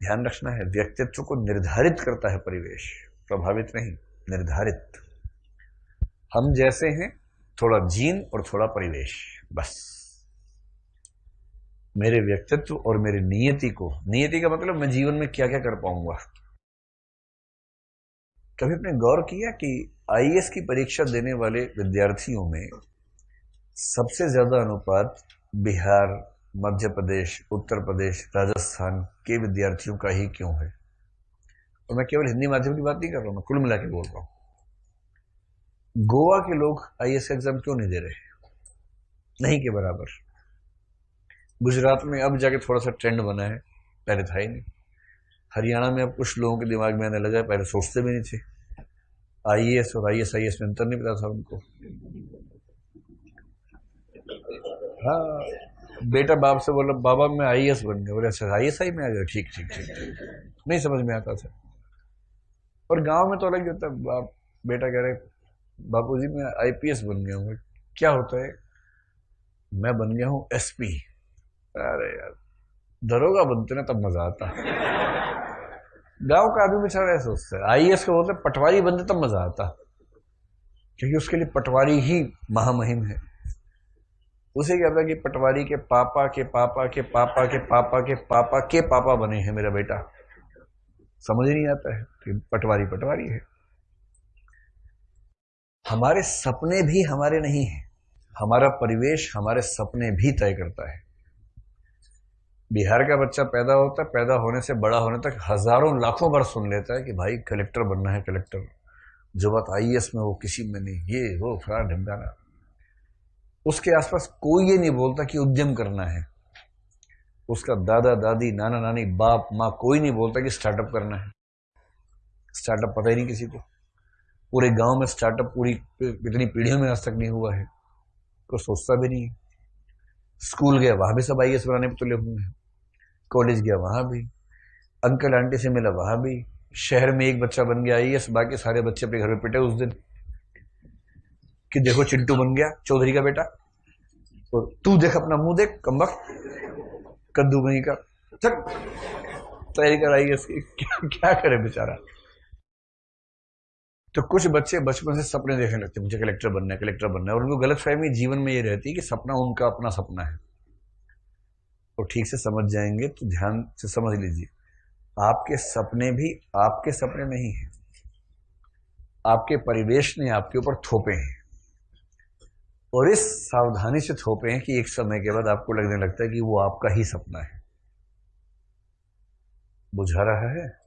ध्यान रखना है। व्यक्तित्व को निर्धारित करता है परिवेश। प्रभावित नहीं, निर्धारित। हम जैसे हैं, थोड़ा जीन और थोड़ा परिवेश, बस। मेरे व्यक्तित्व और मेरी नियति को, नियति का मतलब मैं जीवन में क्या क्या कर पाऊँगा? कभी अपने गौर किया कि आईएएस की परीक्षा देने वाले विद्यार्थियों में सबसे ज़्यादा अनुपात बिहार मध्य प्रदेश, उत्तर प्रदेश, राजस्थान के विद्यार्थियों का ही क्यों है? और मैं केवल हिंदी माध्यम की बात नहीं कर रहा हूँ, मैं कुल मिला के बोल रहा हूँ। गोवा के लोग आईएएस एग्ज़ाम क्यों नहीं दे रहे? नहीं के बराबर। गुजरात में अब जाके थोड़ा सा ट्रेंड बना है, पहले था ही नहीं। हरियाणा में अब कुछ लोगों के दिमाग में आने लगा है, पहले सोचते भी नहीं थे। आईएएस और आई एस आई एस में अंतर नहीं पता था उनको। हाँ। बेटा बाप से बोला, बाबा मैं आईएएस बन गया। बोले अच्छा आईएएस आई में आ गया ठीक ठीक ठीक ठीक। नहीं समझ में आता था। और गाँव में तो अलग ही होता है। बाप, बेटा कह रहे बापू जी मैं आईपीएस बन गया हूँ। क्या होता है? मैं बन गया हूँ एसपी अरे यार, दरोगा बनते ना तब मज़ा आता। गाँव का आदमी बेचारा ऐसा सोचता है। आई एस को बोलते पटवारी बनते तब मज़ा आता। क्योंकि उसके लिए पटवारी ही महामहिम है। उसे क्या था कि पटवारी के पापा के पापा के पापा के पापा के पापा के पापा बने हैं मेरा बेटा। समझ नहीं आता है कि पटवारी पटवारी है। हमारे सपने भी हमारे नहीं हैं। हमारा परिवेश हमारे सपने भी तय करता है। बिहार का बच्चा पैदा होता है पैदा होने से बड़ा होने तक हज़ारों, लाखों बार सुन लेता है कि भाई कलेक्टर बनना है, कलेक्टर। जो बात आई में वो किसी में नहीं। ये, वो फला ढिमकाना। उसके आसपास कोई ये नहीं बोलता कि उद्यम करना है। उसका दादा, दादी, नाना, नानी, बाप, माँ, कोई नहीं बोलता कि स्टार्टअप करना है। स्टार्टअप पता ही नहीं किसी को। पूरे गाँव में स्टार्टअप पूरी इतनी पीढ़ियों में आज तक नहीं हुआ है। कोई सोचता भी नहीं स्कूल गया, वहाँ भी सब आईएस बनाने पर तुले हुए हैं कॉलेज गया, वहाँ भी। अंकल आंटी से मिला, वहाँ भी। शहर में एक बच्चा बन गया आई बाकी सारे बच्चे अपने घर में पिटे उस दिन। कि देखो चिंटू बन गया, चौधरी का बेटा। तो तू देख अपना मुँह देख कम्बक कद्दू कहीं का। चक तैयारी कराई क्या, क्या करे बेचारा? तो कुछ बच्चे बचपन से सपने देखने लगते मुझे कलेक्टर बनना है कलेक्टर बनना है और उनको गलत फहमी जीवन में ये रहती है कि सपना उनका अपना सपना है। और ठीक से समझ जाएँगे तो ध्यान से समझ लीजिए। आपके सपने भी आपके सपने नहीं है। आपके परिवेश ने आपके ऊपर थोपे हैं। और इस सावधानी से थोपे हैं कि एक समय के बाद आपको लगने लगता है कि वो आपका ही सपना है। बुझा रहा है?